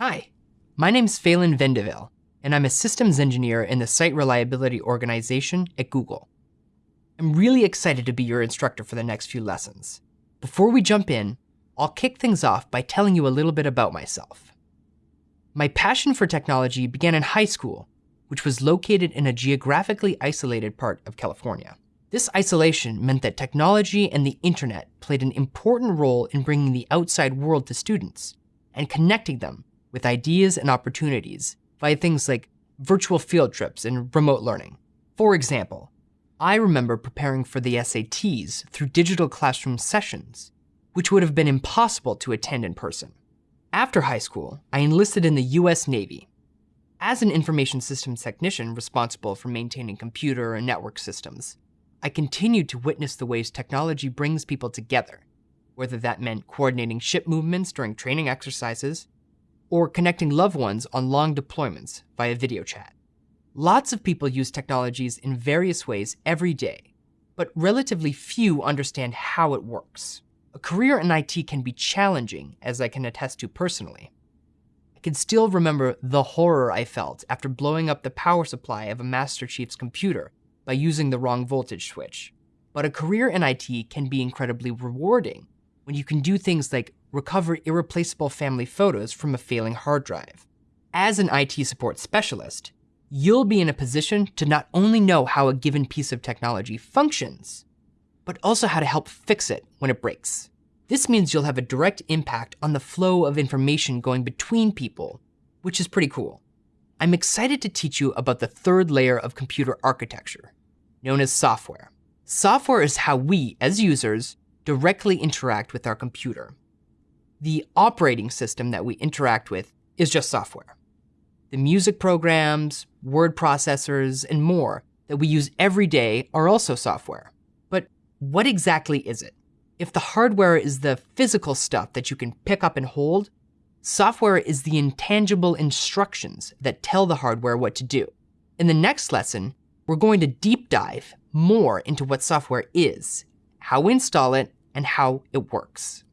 Hi, my name's Phelan Vendeville, and I'm a systems engineer in the Site Reliability Organization at Google. I'm really excited to be your instructor for the next few lessons. Before we jump in, I'll kick things off by telling you a little bit about myself. My passion for technology began in high school, which was located in a geographically isolated part of California. This isolation meant that technology and the internet played an important role in bringing the outside world to students and connecting them with ideas and opportunities via things like virtual field trips and remote learning. For example, I remember preparing for the SATs through digital classroom sessions, which would have been impossible to attend in person. After high school, I enlisted in the US Navy. As an information systems technician responsible for maintaining computer and network systems, I continued to witness the ways technology brings people together, whether that meant coordinating ship movements during training exercises or connecting loved ones on long deployments via video chat. Lots of people use technologies in various ways every day, but relatively few understand how it works. A career in IT can be challenging, as I can attest to personally. I can still remember the horror I felt after blowing up the power supply of a Master Chief's computer by using the wrong voltage switch. But a career in IT can be incredibly rewarding when you can do things like recover irreplaceable family photos from a failing hard drive. As an IT support specialist, you'll be in a position to not only know how a given piece of technology functions, but also how to help fix it when it breaks. This means you'll have a direct impact on the flow of information going between people, which is pretty cool. I'm excited to teach you about the third layer of computer architecture, known as software. Software is how we, as users, directly interact with our computer. The operating system that we interact with is just software. The music programs, word processors, and more that we use every day are also software. But what exactly is it? If the hardware is the physical stuff that you can pick up and hold, Software is the intangible instructions that tell the hardware what to do. In the next lesson, we're going to deep dive more into what software is, how we install it, and how it works.